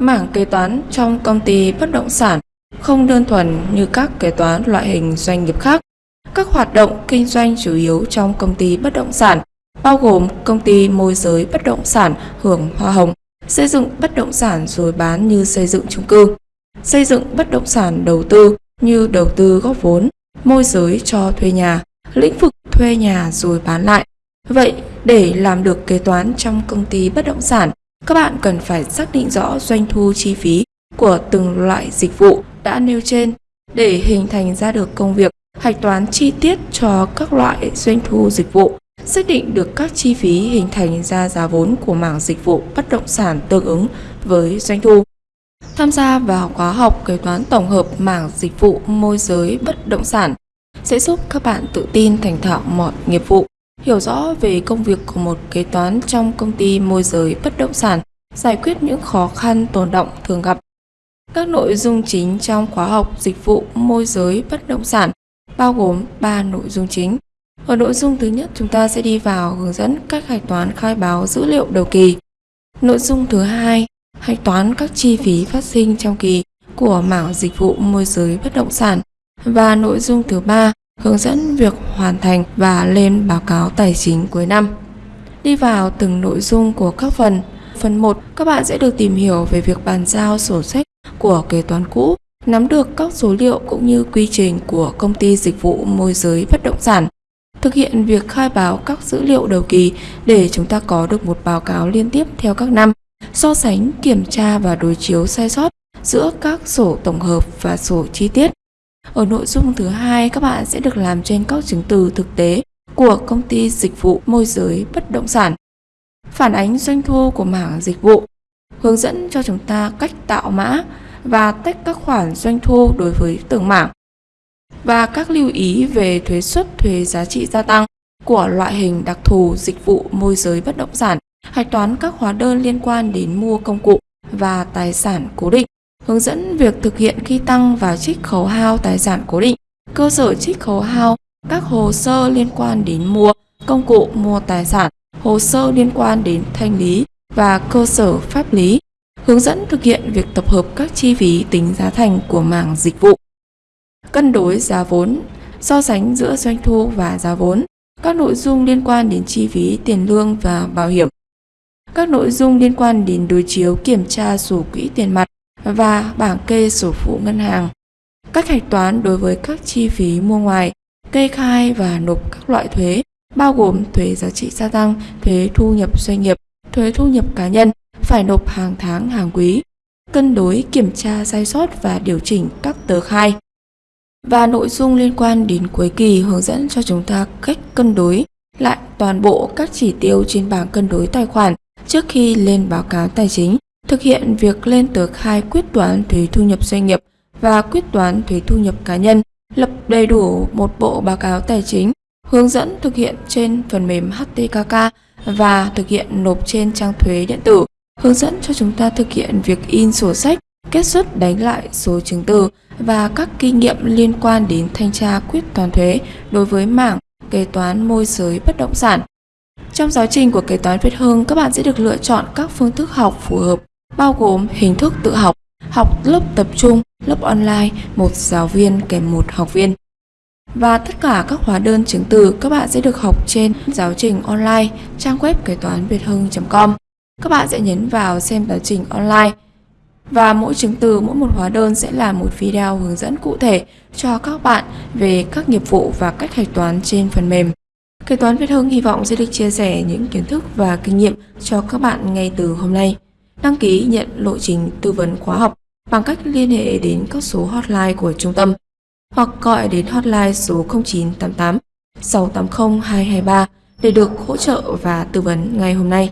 Mảng kế toán trong công ty bất động sản không đơn thuần như các kế toán loại hình doanh nghiệp khác. Các hoạt động kinh doanh chủ yếu trong công ty bất động sản bao gồm công ty môi giới bất động sản hưởng hoa hồng, xây dựng bất động sản rồi bán như xây dựng chung cư, xây dựng bất động sản đầu tư như đầu tư góp vốn, môi giới cho thuê nhà, lĩnh vực thuê nhà rồi bán lại. Vậy, để làm được kế toán trong công ty bất động sản, các bạn cần phải xác định rõ doanh thu chi phí của từng loại dịch vụ đã nêu trên để hình thành ra được công việc hạch toán chi tiết cho các loại doanh thu dịch vụ, xác định được các chi phí hình thành ra giá vốn của mảng dịch vụ bất động sản tương ứng với doanh thu. Tham gia vào khóa học kế toán tổng hợp mảng dịch vụ môi giới bất động sản sẽ giúp các bạn tự tin thành thạo mọi nghiệp vụ, hiểu rõ về công việc của một kế toán trong công ty môi giới bất động sản, giải quyết những khó khăn tồn động thường gặp. Các nội dung chính trong khóa học dịch vụ môi giới bất động sản bao gồm 3 nội dung chính. Ở nội dung thứ nhất, chúng ta sẽ đi vào hướng dẫn cách hạch toán khai báo dữ liệu đầu kỳ. Nội dung thứ hai, hạch toán các chi phí phát sinh trong kỳ của mảng dịch vụ môi giới bất động sản. Và nội dung thứ ba, hướng dẫn việc hoàn thành và lên báo cáo tài chính cuối năm. Đi vào từng nội dung của các phần. Phần 1, các bạn sẽ được tìm hiểu về việc bàn giao sổ sách của kế toán cũ, nắm được các số liệu cũng như quy trình của công ty dịch vụ môi giới bất động sản. Thực hiện việc khai báo các dữ liệu đầu kỳ để chúng ta có được một báo cáo liên tiếp theo các năm, so sánh, kiểm tra và đối chiếu sai sót giữa các sổ tổng hợp và sổ chi tiết. Ở nội dung thứ hai, các bạn sẽ được làm trên các chứng từ thực tế của công ty dịch vụ môi giới bất động sản. Phản ánh doanh thu của mảng dịch vụ, hướng dẫn cho chúng ta cách tạo mã và tách các khoản doanh thu đối với từng mảng. Và các lưu ý về thuế suất thuế giá trị gia tăng của loại hình đặc thù dịch vụ môi giới bất động sản, hạch toán các hóa đơn liên quan đến mua công cụ và tài sản cố định, hướng dẫn việc thực hiện khi tăng và trích khấu hao tài sản cố định, cơ sở trích khấu hao, các hồ sơ liên quan đến mua công cụ mua tài sản, hồ sơ liên quan đến thanh lý và cơ sở pháp lý, hướng dẫn thực hiện việc tập hợp các chi phí tính giá thành của mảng dịch vụ, cân đối giá vốn, so sánh giữa doanh thu và giá vốn, các nội dung liên quan đến chi phí tiền lương và bảo hiểm, các nội dung liên quan đến đối chiếu kiểm tra sổ quỹ tiền mặt và bảng kê sổ phụ ngân hàng, cách hạch toán đối với các chi phí mua ngoài, kê khai và nộp các loại thuế, bao gồm thuế giá trị gia tăng, thuế thu nhập doanh nghiệp, thuế thu nhập cá nhân, phải nộp hàng tháng hàng quý, cân đối kiểm tra sai sót và điều chỉnh các tờ khai. Và nội dung liên quan đến cuối kỳ hướng dẫn cho chúng ta cách cân đối lại toàn bộ các chỉ tiêu trên bảng cân đối tài khoản trước khi lên báo cáo tài chính, thực hiện việc lên tờ khai quyết toán thuế thu nhập doanh nghiệp và quyết toán thuế thu nhập cá nhân, lập đầy đủ một bộ báo cáo tài chính, hướng dẫn thực hiện trên phần mềm HTKK và thực hiện nộp trên trang thuế điện tử hướng dẫn cho chúng ta thực hiện việc in sổ sách, kết xuất đánh lại số chứng từ và các kinh nghiệm liên quan đến thanh tra quyết toán thuế đối với mảng kế toán môi giới bất động sản. Trong giáo trình của kế toán Việt Hưng, các bạn sẽ được lựa chọn các phương thức học phù hợp, bao gồm hình thức tự học, học lớp tập trung, lớp online, một giáo viên kèm một học viên. Và tất cả các hóa đơn chứng từ các bạn sẽ được học trên giáo trình online trang web kế toán việt hưng.com các bạn sẽ nhấn vào xem giáo trình online và mỗi chứng từ, mỗi một hóa đơn sẽ là một video hướng dẫn cụ thể cho các bạn về các nghiệp vụ và cách hạch toán trên phần mềm. Kế toán Việt Hưng hy vọng sẽ được chia sẻ những kiến thức và kinh nghiệm cho các bạn ngay từ hôm nay. Đăng ký nhận lộ trình tư vấn khóa học bằng cách liên hệ đến các số hotline của trung tâm hoặc gọi đến hotline số 0988 680 223 để được hỗ trợ và tư vấn ngay hôm nay.